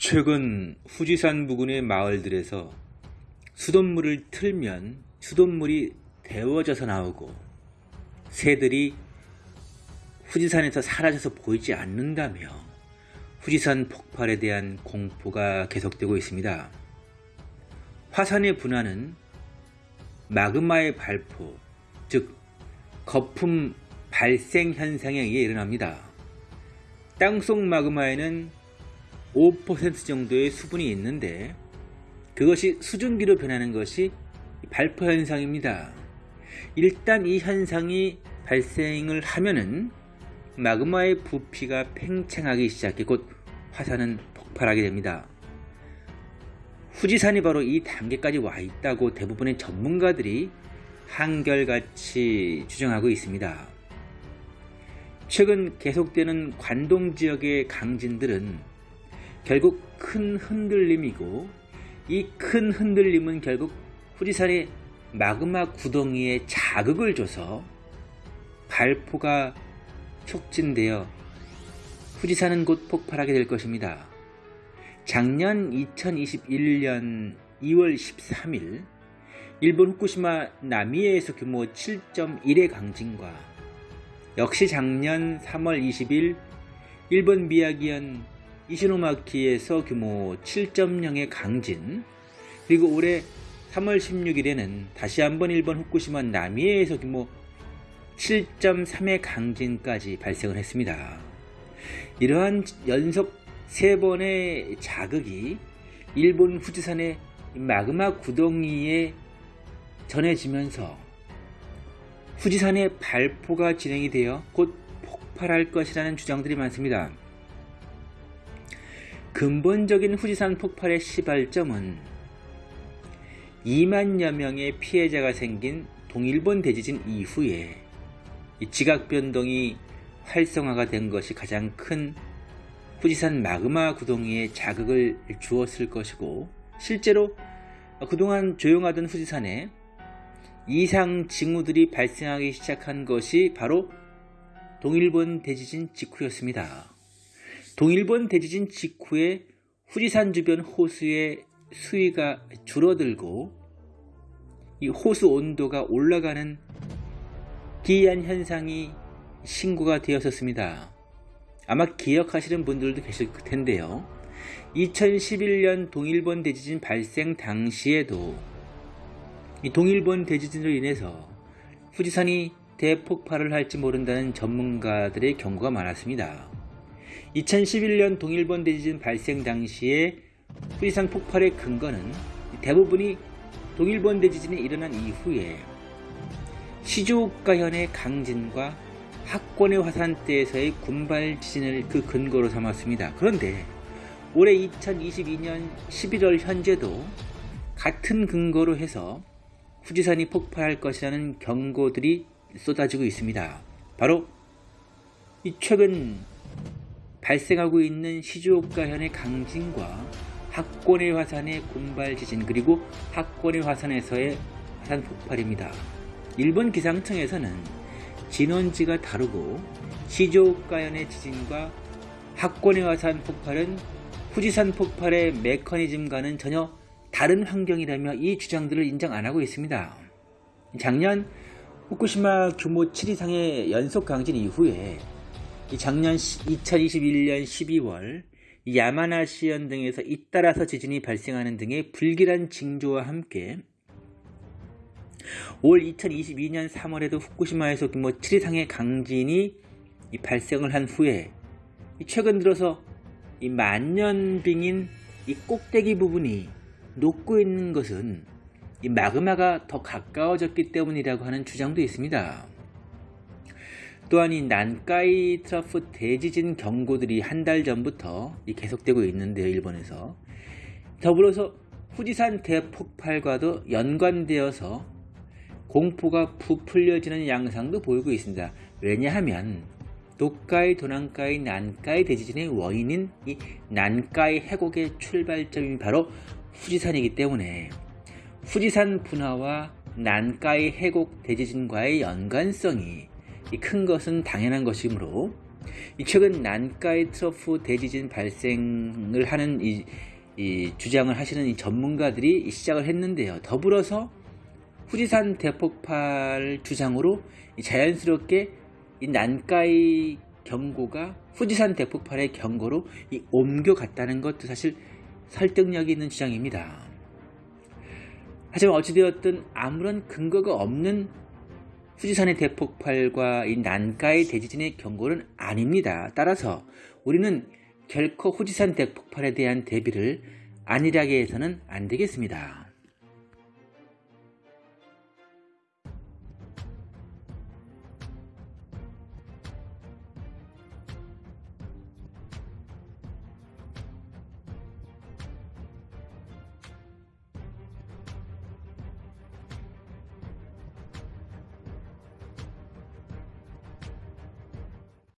최근 후지산 부근의 마을들에서 수돗물을 틀면 수돗물이 데워져서 나오고 새들이 후지산에서 사라져서 보이지 않는다며 후지산 폭발에 대한 공포가 계속되고 있습니다. 화산의 분화는 마그마의 발포, 즉 거품 발생 현상에 의해 일어납니다. 땅속 마그마에는 5% 정도의 수분이 있는데 그것이 수증기로 변하는 것이 발포 현상입니다. 일단 이 현상이 발생을 하면은 마그마의 부피가 팽창하기 시작해 곧 화산은 폭발하게 됩니다. 후지산이 바로 이 단계까지 와 있다고 대부분의 전문가들이 한결같이 주장하고 있습니다. 최근 계속되는 관동 지역의 강진들은 결국 큰 흔들림이고 이 큰 흔들림은 결국 후지산의 마그마 구덩이에 자극을 줘서 발포가 촉진되어 후지산은 곧 폭발하게 될 것입니다. 작년 2021년 2월 13일 일본 후쿠시마 나미에에서 규모 7.1의 강진과 역시 작년 3월 20일 일본 미야기현 이시노마키에서 규모 7.0의 강진 그리고 올해 3월 16일에는 다시 한번 일본 후쿠시마 나미에에서 규모 7.3의 강진까지 발생을 했습니다. 이러한 연속 3번의 자극이 일본 후지산의 마그마 구덩이에 전해지면서 후지산의 발포가 진행이 되어 곧 폭발할 것이라는 주장들이 많습니다. 근본적인 후지산 폭발의 시발점은 2만여 명의 피해자가 생긴 동일본 대지진 이후에 지각 변동이 활성화가 된 것이 가장 큰 후지산 마그마 구덩이에 자극을 주었을 것이고 실제로 그동안 조용하던 후지산에 이상 징후들이 발생하기 시작한 것이 바로 동일본 대지진 직후였습니다. 동일본 대지진 직후에 후지산 주변 호수의 수위가 줄어들고 이 호수 온도가 올라가는 기이한 현상이 신고가 되었었습니다. 아마 기억하시는 분들도 계실 텐데요. 2011년 동일본 대지진 발생 당시에도 이 동일본 대지진으로 인해서 후지산이 대폭발을 할지 모른다는 전문가들의 경고가 많았습니다. 2011년 동일본 대지진 발생 당시에 후지산 폭발의 근거는 대부분이 동일본 대지진이 일어난 이후에 시조오카현의 강진과 학권의 화산대에서의 군발 지진을 그 근거로 삼았습니다. 그런데 올해 2022년 11월 현재도 같은 근거로 해서 후지산이 폭발할 것이라는 경고들이 쏟아지고 있습니다. 바로 이 최근 발생하고 있는 시즈오카현의 강진과 학권의 화산의 군발 지진 그리고 학권의 화산에서의 화산 폭발입니다. 일본 기상청에서는 진원지가 다르고 시즈오카현의 지진과 학권의 화산 폭발은 후지산 폭발의 메커니즘과는 전혀 다른 환경이라며 이 주장들을 인정 안 하고 있습니다. 작년 후쿠시마 규모 7 이상의 연속 강진 이후에 작년 2021년 12월 야마나시현 등에서 잇따라서 지진이 발생하는 등의 불길한 징조와 함께 올 2022년 3월에도 후쿠시마에서 규모 7 이상의 강진이 발생을 한 후에 최근 들어서 이 만년빙인 이 꼭대기 부분이 녹고 있는 것은 이 마그마가 더 가까워졌기 때문이라고 하는 주장도 있습니다. 또한 이 난카이 트러프 대지진 경고들이 한 달 전부터 계속되고 있는데요. 일본에서. 더불어서 후지산 대폭발과도 연관되어서 공포가 부풀려지는 양상도 보이고 있습니다. 왜냐하면 도카이, 도난카이, 난카이 대지진의 원인인 이 난카이 해곡의 출발점이 바로 후지산이기 때문에 후지산 분화와 난카이 해곡 대지진과의 연관성이 큰 것은 당연한 것이므로 이 최근 난카이 트러프 대지진 발생을 하는 이, 이 주장을 하시는 이 전문가들이 시작을 했는데요. 더불어서 후지산 대폭발 주장으로 이 자연스럽게 이 난카이 경고가 후지산 대폭발의 경고로 이 옮겨갔다는 것도 사실 설득력이 있는 주장입니다. 하지만 어찌되었든 아무런 근거가 없는 후지산의 대폭발과 이 난카이 대지진의 경고는 아닙니다. 따라서 우리는 결코 후지산 대폭발에 대한 대비를 안일하게 해서는 안 되겠습니다.